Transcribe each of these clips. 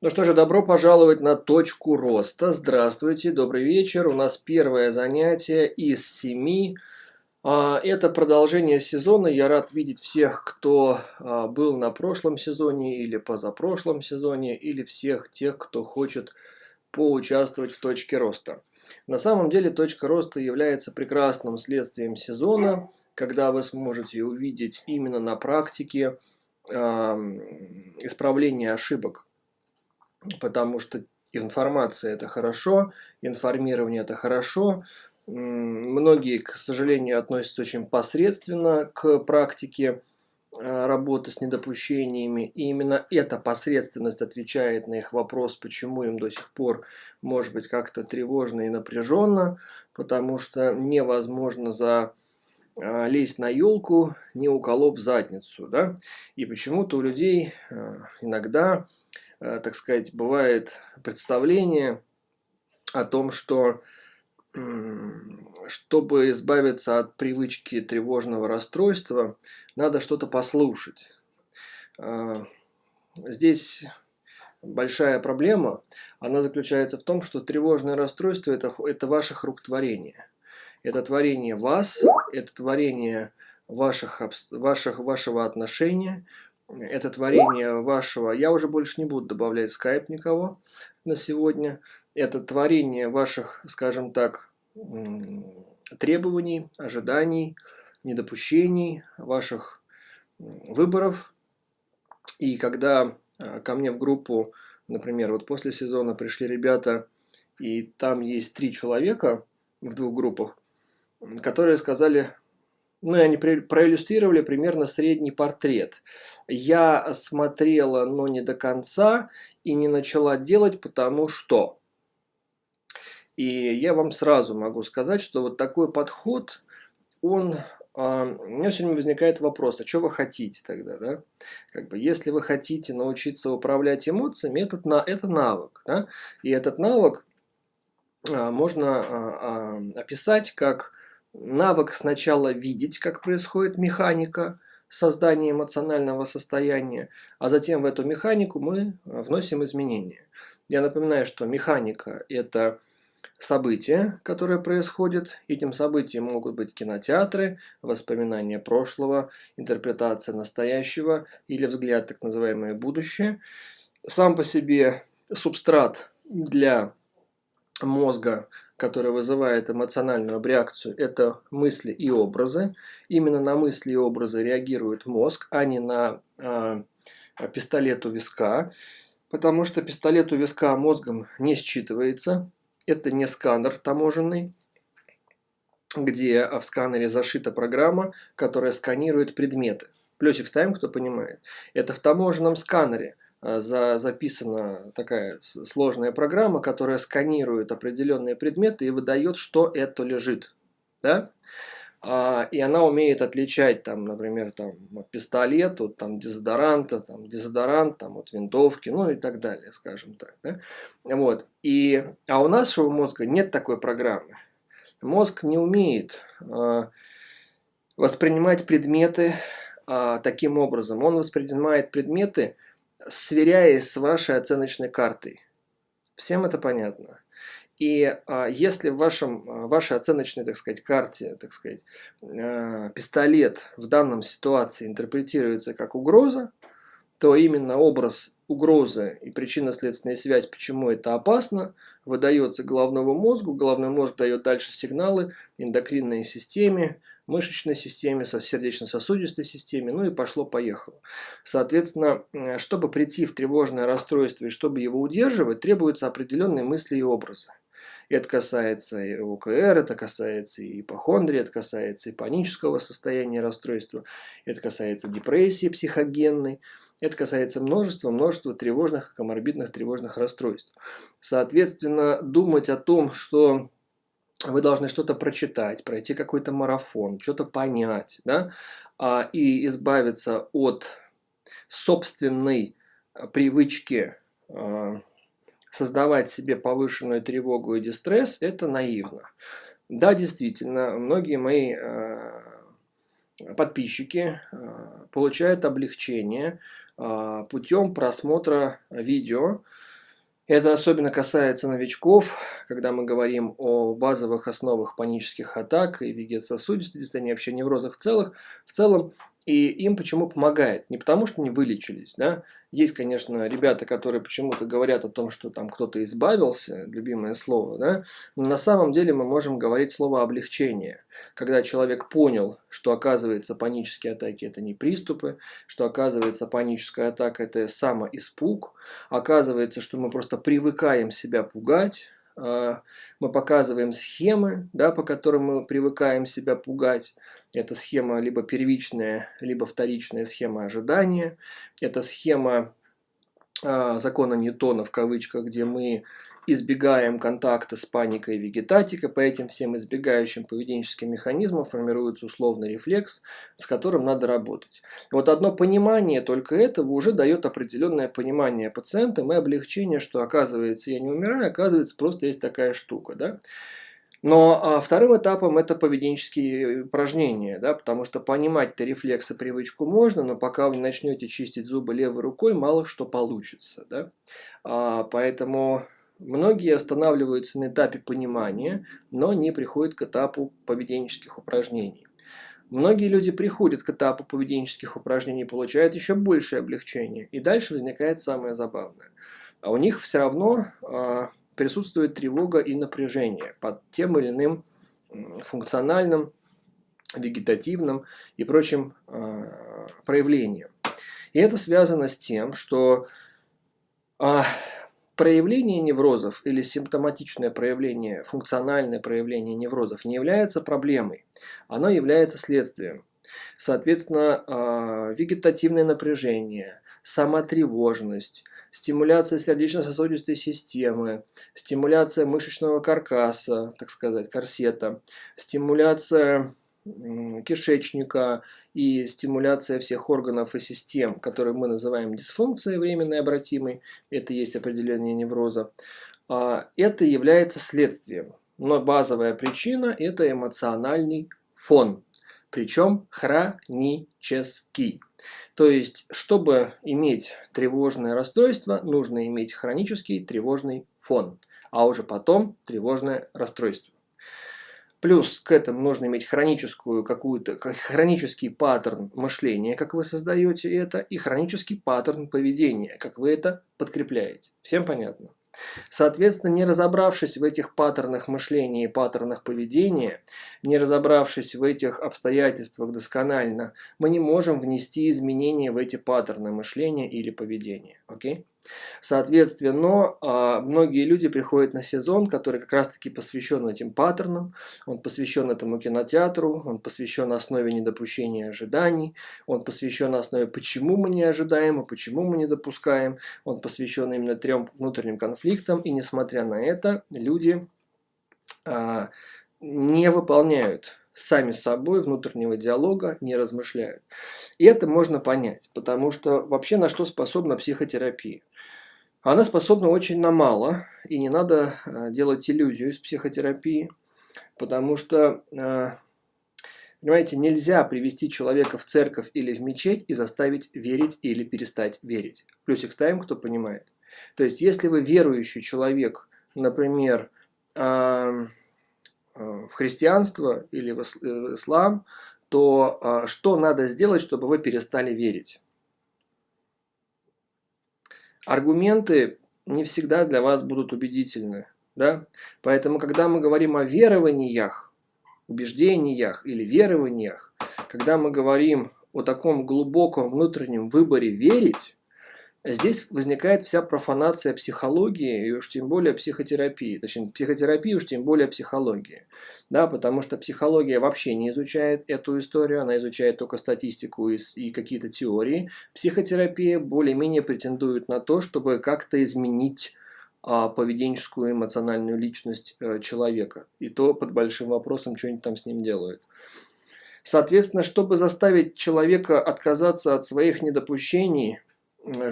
Ну что же, добро пожаловать на точку роста. Здравствуйте, добрый вечер. У нас первое занятие из семи. А, это продолжение сезона. Я рад видеть всех, кто а, был на прошлом сезоне или позапрошлом сезоне, или всех тех, кто хочет поучаствовать в точке роста. На самом деле точка роста является прекрасным следствием сезона, когда вы сможете увидеть именно на практике исправление ошибок потому что информация это хорошо, информирование это хорошо. Многие, к сожалению, относятся очень посредственно к практике э, работы с недопущениями. И именно эта посредственность отвечает на их вопрос, почему им до сих пор может быть как-то тревожно и напряженно, потому что невозможно за э, лезть на елку, не уколов задницу. Да? И почему-то у людей э, иногда так сказать, бывает представление о том, что чтобы избавиться от привычки тревожного расстройства, надо что-то послушать. Э, здесь большая проблема, она заключается в том, что тревожное расстройство это, – это ваших рук творение. Это творение вас, это творение ваших, ваших, вашего отношения, это творение вашего, я уже больше не буду добавлять скайп никого на сегодня, это творение ваших, скажем так, требований, ожиданий, недопущений, ваших выборов. И когда а, ко мне в группу, например, вот после сезона пришли ребята, и там есть три человека в двух группах, которые сказали, ну, они проиллюстрировали примерно средний портрет. Я смотрела, но не до конца, и не начала делать, потому что... И я вам сразу могу сказать, что вот такой подход, он... А, у меня время возникает вопрос, а что вы хотите тогда, да? Как бы, если вы хотите научиться управлять эмоциями, этот, на, это навык, да? И этот навык а, можно а, описать как навык сначала видеть, как происходит механика создания эмоционального состояния, а затем в эту механику мы вносим изменения. Я напоминаю, что механика – это события, которые происходят. Этим событием могут быть кинотеатры, воспоминания прошлого, интерпретация настоящего или взгляд так называемое будущее. Сам по себе субстрат для мозга которое вызывает эмоциональную реакцию, это мысли и образы. Именно на мысли и образы реагирует мозг, а не на э, пистолет у виска, потому что пистолет у виска мозгом не считывается. Это не сканер таможенный, где в сканере зашита программа, которая сканирует предметы. Плюсик ставим, кто понимает. Это в таможенном сканере – за, записана такая сложная программа, которая сканирует определенные предметы и выдает, что это лежит. Да? А, и она умеет отличать, там, например, там, пистолет от там, дезодоранта, там, дезодорант там, от винтовки, ну и так далее, скажем так. Да? Вот. И, а у нашего мозга нет такой программы. Мозг не умеет а, воспринимать предметы а, таким образом. Он воспринимает предметы сверяясь с вашей оценочной картой. Всем это понятно. И а, если в вашем, а, вашей оценочной, так сказать, карте, так сказать, а, пистолет в данном ситуации интерпретируется как угроза, то именно образ угрозы и причинно-следственная связь, почему это опасно, выдается головному мозгу. Головной мозг дает дальше сигналы эндокринной системе, мышечной системе, сердечно-сосудистой системе, ну и пошло-поехало. Соответственно, чтобы прийти в тревожное расстройство и чтобы его удерживать, требуются определенные мысли и образы. Это касается и ОКР, это касается и ипохондрии, это касается и панического состояния расстройства, это касается депрессии психогенной, это касается множества, множества тревожных, коморбидных тревожных расстройств. Соответственно, думать о том, что вы должны что-то прочитать, пройти какой-то марафон, что-то понять, да, а, и избавиться от собственной а, привычки а, создавать себе повышенную тревогу и дистресс, это наивно. Да, действительно, многие мои подписчики получают облегчение путем просмотра видео, Это особенно касается новичков, когда мы говорим о базовых основах панических атак и вегетососудистой дистонии, вообще неврозах в, целых, в целом. И им почему помогает? Не потому, что не вылечились. Да? Есть, конечно, ребята, которые почему-то говорят о том, что там кто-то избавился, любимое слово. Да? Но на самом деле мы можем говорить слово облегчение. Когда человек понял, что оказывается панические атаки это не приступы, что оказывается паническая атака это самоиспуг, оказывается, что мы просто привыкаем себя пугать, а, мы показываем схемы, да, по которым мы привыкаем себя пугать. Это схема либо первичная, либо вторичная схема ожидания. Это схема э, закона Ньютона в кавычках, где мы избегаем контакта с паникой и вегетатикой, по этим всем избегающим поведенческим механизмам формируется условный рефлекс, с которым надо работать. Вот одно понимание только этого уже дает определенное понимание пациентам и облегчение, что оказывается я не умираю, оказывается просто есть такая штука. Да? Но а, вторым этапом это поведенческие упражнения, да, потому что понимать-то рефлексы, привычку можно, но пока вы не начнете чистить зубы левой рукой, мало что получится. Да? А, поэтому Многие останавливаются на этапе понимания, но не приходят к этапу поведенческих упражнений. Многие люди приходят к этапу поведенческих упражнений, получают еще большее облегчение. И дальше возникает самое забавное. А у них все равно э, присутствует тревога и напряжение под тем или иным функциональным, вегетативным и прочим э, проявлением. И это связано с тем, что э, Проявление неврозов или симптоматичное проявление, функциональное проявление неврозов не является проблемой, оно является следствием. Соответственно, а, вегетативное напряжение, самотревожность, стимуляция сердечно-сосудистой системы, стимуляция мышечного каркаса, так сказать, корсета, стимуляция кишечника и стимуляция всех органов и систем, которые мы называем дисфункцией временной обратимой, это есть определение невроза, а, это является следствием. Но базовая причина – это эмоциональный фон, причем хронический. То есть, чтобы иметь тревожное расстройство, нужно иметь хронический тревожный фон, а уже потом тревожное расстройство. Плюс к этому нужно иметь хроническую какую-то, хронический паттерн мышления, как вы создаете это, и хронический паттерн поведения, как вы это подкрепляете. Всем понятно? Соответственно, не разобравшись в этих паттернах мышления и паттернах поведения, не разобравшись в этих обстоятельствах досконально, мы не можем внести изменения в эти паттерны мышления или поведения. Окей? Соответственно, а, многие люди приходят на сезон, который как раз-таки посвящен этим паттернам, он посвящен этому кинотеатру, он посвящен основе недопущения ожиданий, он посвящен основе, почему мы не ожидаем и почему мы не допускаем, он посвящен именно трем внутренним конфликтам, и несмотря на это, люди а, не выполняют сами собой внутреннего диалога не размышляют. И это можно понять, потому что вообще на что способна психотерапия? Она способна очень на мало, и не надо э, делать иллюзию из психотерапии, потому что, э, понимаете, нельзя привести человека в церковь или в мечеть и заставить верить или перестать верить. Плюсик ставим, кто понимает. То есть, если вы верующий человек, например, в христианство или в э, ислам, то э, что надо сделать, чтобы вы перестали верить? Аргументы не всегда для вас будут убедительны. Да? Поэтому, когда мы говорим о верованиях, убеждениях или верованиях, когда мы говорим о таком глубоком внутреннем выборе верить, Здесь возникает вся профанация психологии и уж тем более психотерапии. Точнее, психотерапии уж тем более психологии. Да, потому что психология вообще не изучает эту историю, она изучает только статистику и, и какие-то теории. Психотерапия более-менее претендует на то, чтобы как-то изменить а, поведенческую эмоциональную личность а, человека. И то под большим вопросом, что они там с ним делают. Соответственно, чтобы заставить человека отказаться от своих недопущений –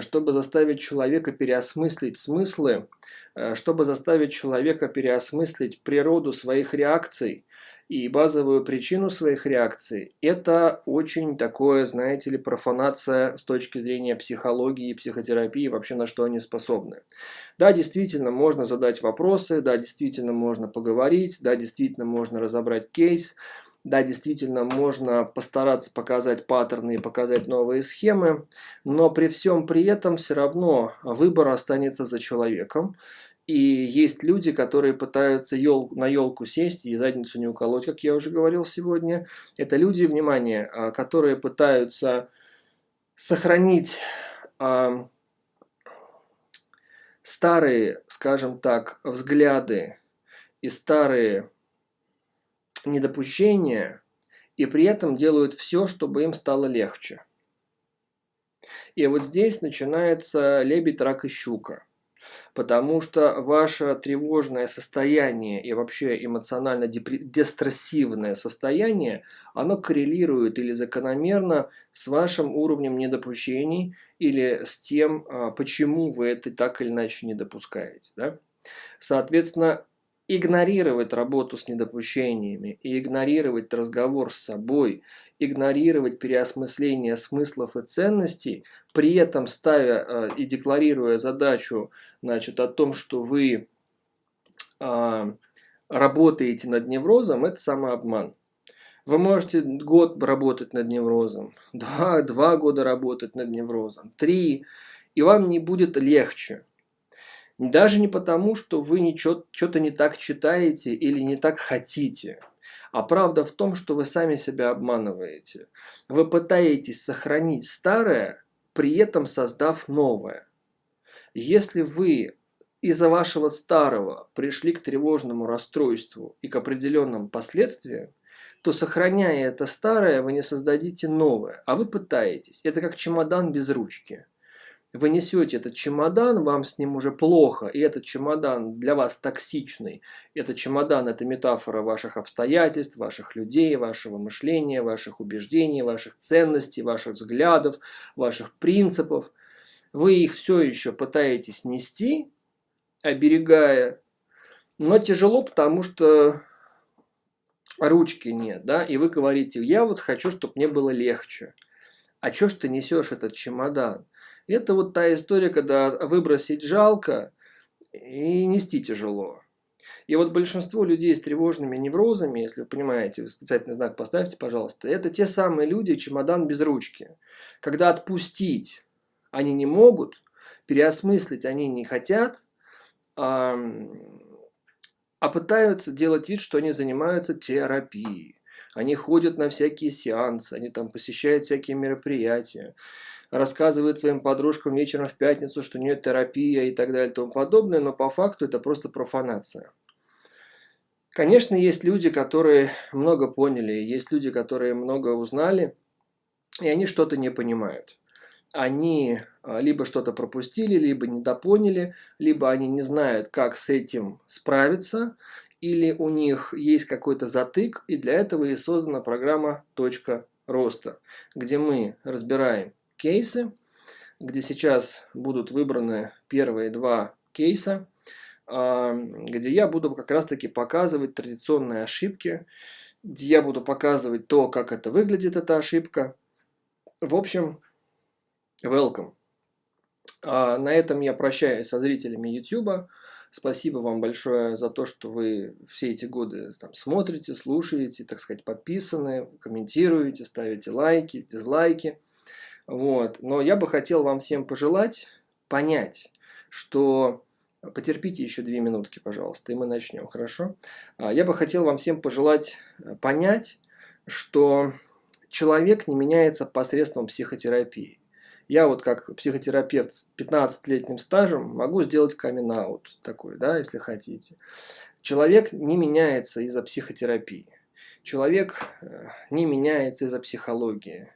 чтобы заставить человека переосмыслить смыслы, э, чтобы заставить человека переосмыслить природу своих реакций и базовую причину своих реакций, это очень такое, знаете ли, профанация с точки зрения психологии, психотерапии, вообще на что они способны. Да, действительно, можно задать вопросы, да, действительно, можно поговорить, да, действительно, можно разобрать кейс, да, действительно, можно постараться показать паттерны и показать новые схемы, но при всем при этом все равно выбор останется за человеком. И есть люди, которые пытаются ел, на елку сесть и задницу не уколоть, как я уже говорил сегодня. Это люди, внимание, а, которые пытаются сохранить а, старые, скажем так, взгляды и старые недопущения, и при этом делают все, чтобы им стало легче. И вот здесь начинается лебедь, рак и щука потому что ваше тревожное состояние и вообще эмоционально дестрессивное состояние, оно коррелирует или закономерно с вашим уровнем недопущений или с тем, а, почему вы это так или иначе не допускаете. Да? Соответственно, игнорировать работу с недопущениями и игнорировать разговор с собой, игнорировать переосмысление смыслов и ценностей, при этом ставя э, и декларируя задачу значит, о том, что вы э, работаете над неврозом, это самообман. Вы можете год работать над неврозом, два, два года работать над неврозом, три, и вам не будет легче. Даже не потому, что вы что-то не так читаете или не так хотите. А правда в том, что вы сами себя обманываете. Вы пытаетесь сохранить старое, при этом создав новое. Если вы из-за вашего старого пришли к тревожному расстройству и к определенным последствиям, то сохраняя это старое, вы не создадите новое, а вы пытаетесь. Это как чемодан без ручки вы несете этот чемодан, вам с ним уже плохо, и этот чемодан для вас токсичный. Этот чемодан – это метафора ваших обстоятельств, ваших людей, вашего мышления, ваших убеждений, ваших ценностей, ваших взглядов, ваших принципов. Вы их все еще пытаетесь нести, оберегая, но тяжело, потому что ручки нет, да, и вы говорите, я вот хочу, чтобы мне было легче. А что ж ты несешь этот чемодан? Это вот та история, когда выбросить жалко и нести тяжело. И вот большинство людей с тревожными неврозами, если вы понимаете, восклицательный знак поставьте, пожалуйста, это те самые люди, чемодан без ручки. Когда отпустить они не могут, переосмыслить они не хотят, а, а пытаются делать вид, что они занимаются терапией. Они ходят на всякие сеансы, они там посещают всякие мероприятия рассказывает своим подружкам вечером в пятницу, что у нее терапия и так далее и тому подобное, но по факту это просто профанация. Конечно, есть люди, которые много поняли, есть люди, которые много узнали, и они что-то не понимают. Они а, либо что-то пропустили, либо недопоняли, либо они не знают, как с этим справиться, или у них есть какой-то затык, и для этого и создана программа «Точка роста», где мы разбираем кейсы, где сейчас будут выбраны первые два кейса, а, где я буду как раз таки показывать традиционные ошибки, где я буду показывать то, как это выглядит, эта ошибка. В общем, welcome. А на этом я прощаюсь со зрителями YouTube. Спасибо вам большое за то, что вы все эти годы там, смотрите, слушаете, так сказать, подписаны, комментируете, ставите лайки, дизлайки. Вот. Но я бы хотел вам всем пожелать понять, что... Потерпите еще две минутки, пожалуйста, и мы начнем, хорошо? А, я бы хотел вам всем пожелать э, понять, что человек не меняется посредством психотерапии. Я вот как психотерапевт с 15-летним стажем могу сделать камин такой, да, если хотите. Человек не меняется из-за психотерапии. Человек э, не меняется из-за психологии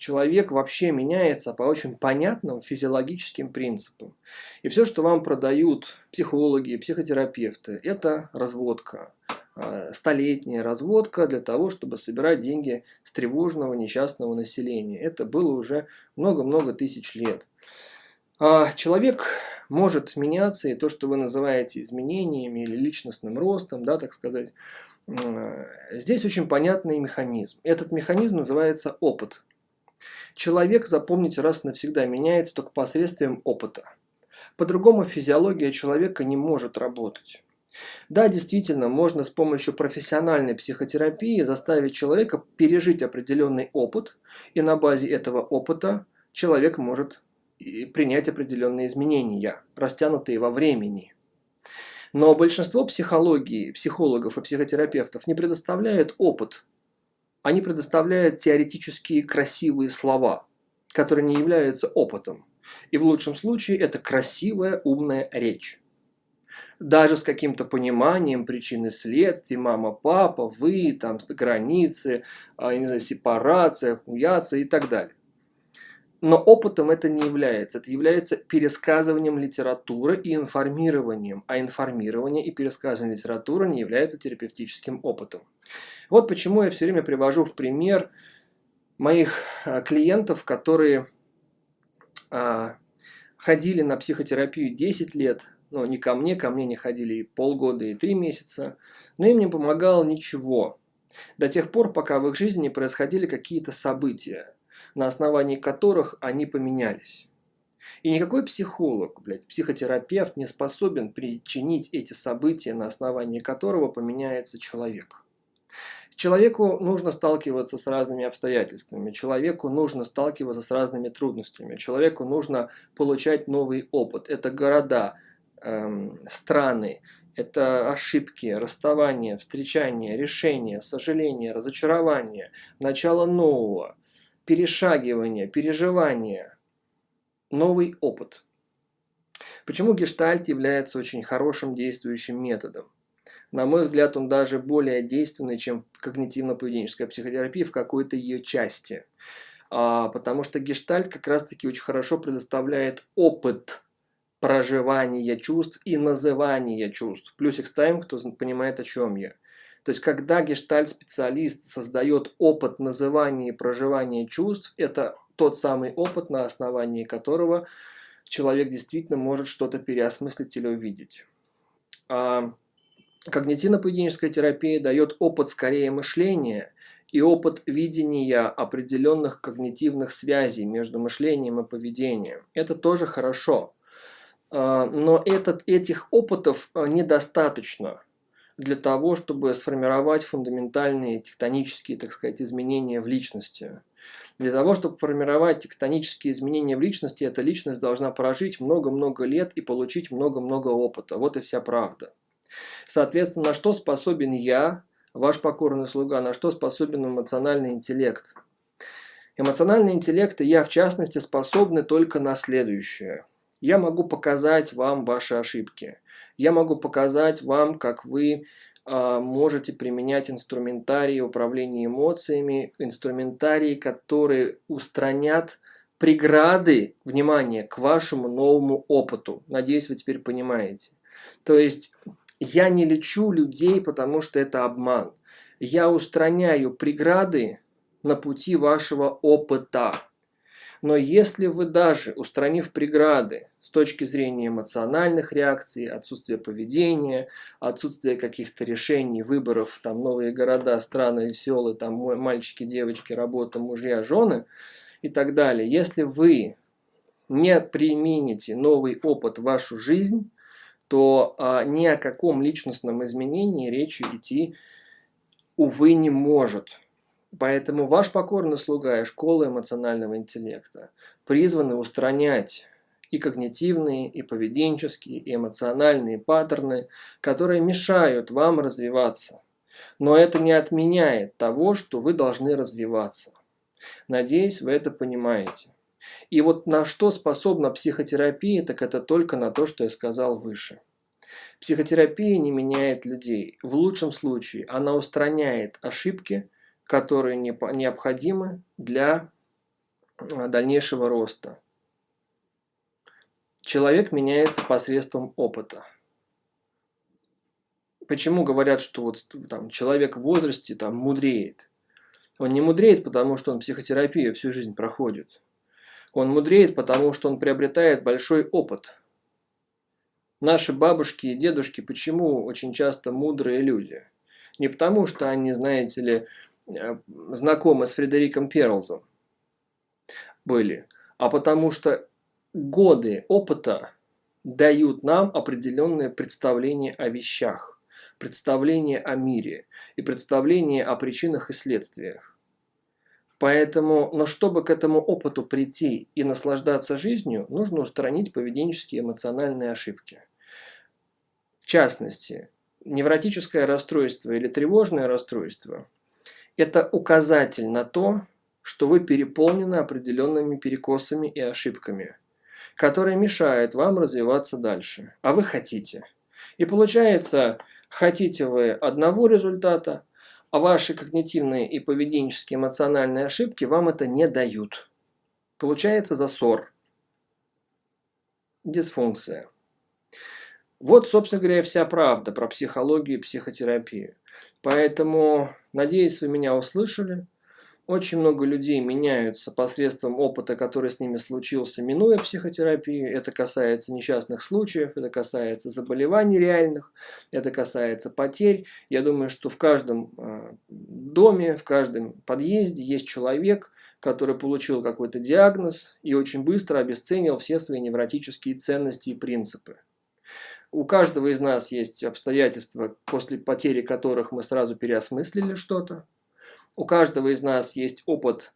человек вообще меняется по очень понятным физиологическим принципам. И все, что вам продают психологи, психотерапевты, это разводка. А, столетняя разводка для того, чтобы собирать деньги с тревожного несчастного населения. Это было уже много-много тысяч лет. А, человек может меняться, и то, что вы называете изменениями или личностным ростом, да, так сказать, здесь очень понятный механизм. Этот механизм называется опыт. Человек, запомните, раз навсегда меняется только посредством опыта. По-другому физиология человека не может работать. Да, действительно, можно с помощью профессиональной психотерапии заставить человека пережить определенный опыт, и на базе этого опыта человек может принять определенные изменения, растянутые во времени. Но большинство психологии, психологов и психотерапевтов не предоставляют опыт. Они предоставляют теоретические красивые слова, которые не являются опытом. И в лучшем случае это красивая, умная речь. Даже с каким-то пониманием причин и следствий, мама, папа, вы, там, границы, а, не знаю, сепарация, хуяция и так далее. Но опытом это не является. Это является пересказыванием литературы и информированием. А информирование и пересказывание литературы не является терапевтическим опытом. Вот почему я все время привожу в пример моих а, клиентов, которые а, ходили на психотерапию 10 лет, но не ко мне, ко мне не ходили и полгода, и три месяца, но им не помогало ничего. До тех пор, пока в их жизни не происходили какие-то события, на основании которых они поменялись. И никакой психолог, блядь, психотерапевт не способен причинить эти события, на основании которого поменяется человек. Человеку нужно сталкиваться с разными обстоятельствами, человеку нужно сталкиваться с разными трудностями, человеку нужно получать новый опыт. Это города, эм, страны, это ошибки, расставания, встречания, решения, сожаления, разочарования, начало нового, перешагивание, переживание, новый опыт. Почему гештальт является очень хорошим действующим методом? На мой взгляд, он даже более действенный, чем когнитивно-поведенческая психотерапия в какой-то ее части. А, потому что гештальт как раз-таки очень хорошо предоставляет опыт проживания чувств и называния чувств. Плюсик ставим, кто понимает, о чем я. То есть, когда гештальт-специалист создает опыт называния и проживания чувств, это тот самый опыт, на основании которого человек действительно может что-то переосмыслить или увидеть. А Когнитивно-поведенческая терапия дает опыт скорее мышления и опыт видения определенных когнитивных связей между мышлением и поведением. Это тоже хорошо. А, но этот, этих опытов а, недостаточно для того, чтобы сформировать фундаментальные тектонические, так сказать, изменения в личности. Для того, чтобы формировать тектонические изменения в личности, эта личность должна прожить много-много лет и получить много-много опыта. Вот и вся правда. Соответственно, на что способен я, ваш покорный слуга, на что способен эмоциональный интеллект? Эмоциональный интеллект и я, в частности, способны только на следующее. Я могу показать вам ваши ошибки. Я могу показать вам, как вы э, можете применять инструментарии управления эмоциями, инструментарии, которые устранят преграды, внимание, к вашему новому опыту. Надеюсь, вы теперь понимаете. То есть я не лечу людей, потому что это обман. Я устраняю преграды на пути вашего опыта. Но если вы даже, устранив преграды с точки зрения эмоциональных реакций, отсутствия поведения, отсутствия каких-то решений, выборов, там новые города, страны, селы, там мальчики, девочки, работа, мужья, жены и так далее, если вы не примените новый опыт в вашу жизнь, то а, ни о каком личностном изменении речи идти, увы, не может. Поэтому ваш покорный слуга и школа эмоционального интеллекта призваны устранять и когнитивные, и поведенческие, и эмоциональные паттерны, которые мешают вам развиваться. Но это не отменяет того, что вы должны развиваться. Надеюсь, вы это понимаете. И вот на что способна психотерапия, так это только на то, что я сказал выше. Психотерапия не меняет людей. В лучшем случае она устраняет ошибки, которые необходимы для а, дальнейшего роста. Человек меняется посредством опыта. Почему говорят, что вот там человек в возрасте там мудреет? Он не мудреет, потому что он психотерапию всю жизнь проходит. Он мудреет, потому что он приобретает большой опыт. Наши бабушки и дедушки почему очень часто мудрые люди? Не потому, что они, знаете ли, знакомы с Фредериком Перлзом были, а потому что годы опыта дают нам определенное представление о вещах, представление о мире и представление о причинах и следствиях. Поэтому, но чтобы к этому опыту прийти и наслаждаться жизнью, нужно устранить поведенческие эмоциональные ошибки. В частности, невротическое расстройство или тревожное расстройство – это указатель на то, что вы переполнены определенными перекосами и ошибками, которые мешают вам развиваться дальше, а вы хотите. И получается, хотите вы одного результата, а ваши когнитивные и поведенческие эмоциональные ошибки вам это не дают. Получается засор, дисфункция. Вот, собственно говоря, вся правда про психологию и психотерапию. Поэтому, надеюсь, вы меня услышали. Очень много людей меняются посредством опыта, который с ними случился, минуя психотерапию. Это касается несчастных случаев, это касается заболеваний реальных, это касается потерь. Я думаю, что в каждом а, доме, в каждом подъезде есть человек, который получил какой-то диагноз и очень быстро обесценил все свои невротические ценности и принципы. У каждого из нас есть обстоятельства, после потери которых мы сразу переосмыслили что-то. У каждого из нас есть опыт,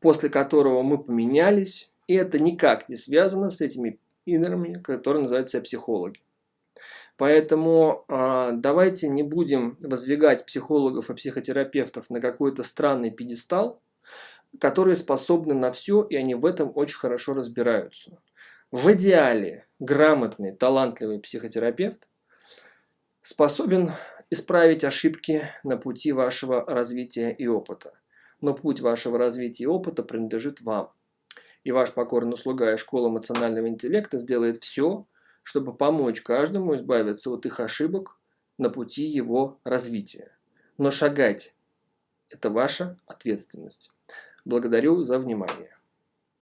после которого мы поменялись, и это никак не связано с этими инерами, которые называются психологи. Поэтому э, давайте не будем воздвигать психологов и психотерапевтов на какой-то странный пьедестал, которые способны на все, и они в этом очень хорошо разбираются. В идеале грамотный, талантливый психотерапевт способен исправить ошибки на пути вашего развития и опыта. Но путь вашего развития и опыта принадлежит вам. И ваш покорный слуга и школа эмоционального интеллекта сделает все, чтобы помочь каждому избавиться от их ошибок на пути его развития. Но шагать – это ваша ответственность. Благодарю за внимание.